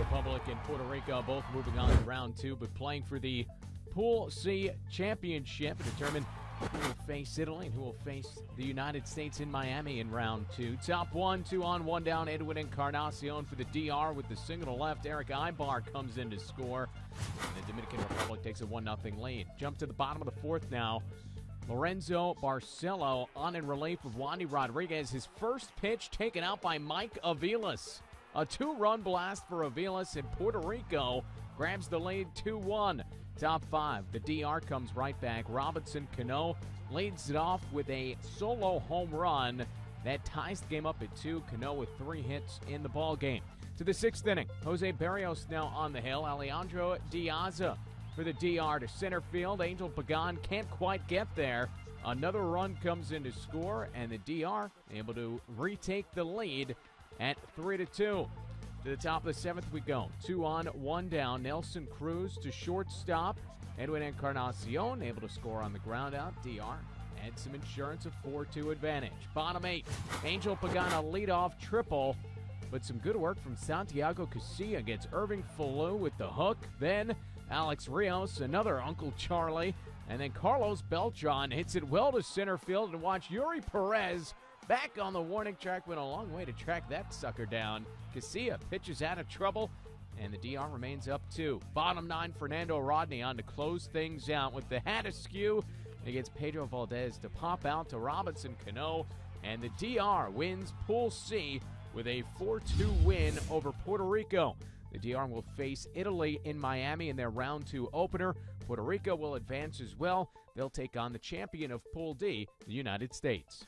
Republic and Puerto Rico both moving on to round two, but playing for the Pool C championship to determine who will face Italy and who will face the United States in Miami in round two. Top one, two on, one down. Edwin Encarnacion for the DR with the single to left. Erick Aybar comes in to score. And the Dominican Republic takes a 1 0 lead. Jump to the bottom of the fourth now. Lorenzo Barcelo on in relief of Wandy Rodriguez. His first pitch taken out by Mike Aviles. A two run blast for Aviles in Puerto Rico grabs the lead 2 1. Top five, the DR comes right back. Robinson Cano leads it off with a solo home run that ties the game up at two. Cano with three hits in the ball game. To the sixth inning, Jose Barrios now on the hill. Alejandro De Aza for the DR to center field. Angel Pagan can't quite get there. Another run comes in to score, and the DR able to retake the lead at three to two. To the top of the seventh we go. Two on, one down. Nelson Cruz to shortstop. Edwin Encarnacion able to score on the ground out. DR had some insurance, a 4 2 advantage. Bottom eight. Angel Pagana leadoff triple. But some good work from Santiago Casilla gets Irving Falu with the hook. Then Alex Rios, another Uncle Charlie. And then Carlos Beltran hits it well to center field. And watch Yuri Perez back on the warning track. Went a long way to track that sucker down. Casilla pitches out of trouble, and the DR remains up two. Bottom nine, Fernando Rodney on to close things out with the hat askew against Pedro Valdez to pop out to Robinson Cano, and the DR wins Pool C with a 4 2 win over Puerto Rico. The DR will face Italy in Miami in their round two opener. Puerto Rico will advance as well. They'll take on the champion of Pool D, the United States.